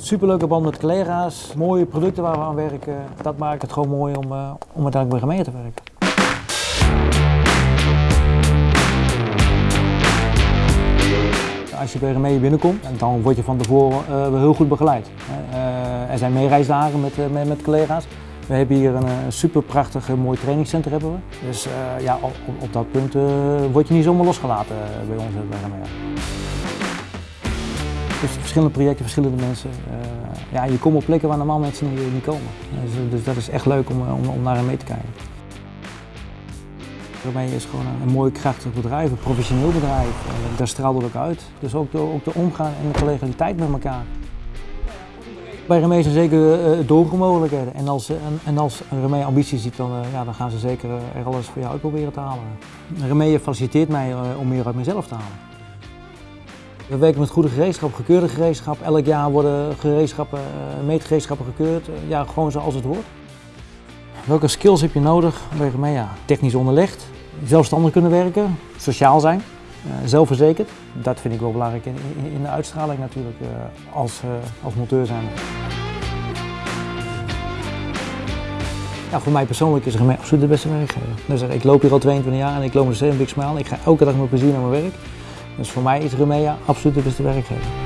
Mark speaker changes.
Speaker 1: Superleuke band met collega's, mooie producten waar we aan werken. Dat maakt het gewoon mooi om, uh, om uiteindelijk bij gemeente te werken. Als je bij Remee binnenkomt, dan word je van tevoren uh, heel goed begeleid. Uh, er zijn meereisdagen met, met, met collega's. We hebben hier een, een super prachtig mooi trainingscentrum. Hebben we. Dus ja, op, op, dat punt word je niet zomaar losgelaten bij ons bij Remee. Dus verschillende projecten, verschillende mensen. Uh, ja, je komt op plekken waar normaal mensen niet, komen. Dus, dus, dat is echt leuk om, om, om naar mee te kijken. Daarmee is gewoon een, een mooi krachtig bedrijf, een professioneel bedrijf. Uh, daar straalt het ook uit. Dus ook de, ook de omgaan en de collegialiteit met elkaar. Bij Remee zijn zeker doorgroeimogelijkheden. En als, en, en als Remee ambitie ziet, dan, ja, dan gaan ze zeker er alles voor jou uit proberen te halen. Remee faciliteert mij om meer uit mezelf te halen. We werken met goede gereedschap, gekeurde gereedschap. Elk jaar worden gereedschappen, meetgereedschappen gekeurd. Ja, gewoon zoals het hoort. Welke skills heb je nodig Remea? Technisch onderlegd, zelfstandig kunnen werken, sociaal zijn, zelfverzekerd. Dat vind ik wel belangrijk in, de uitstraling natuurlijk als, als monteur zijn. Ja, voor mij persoonlijk is Remea absoluut de beste werkgever. Dus ik loop hier al 22 jaar en ik loop er steeds een big smile. Ik ga elke dag met plezier naar mijn werk. Dus voor mij is Remea absoluut de beste werkgever.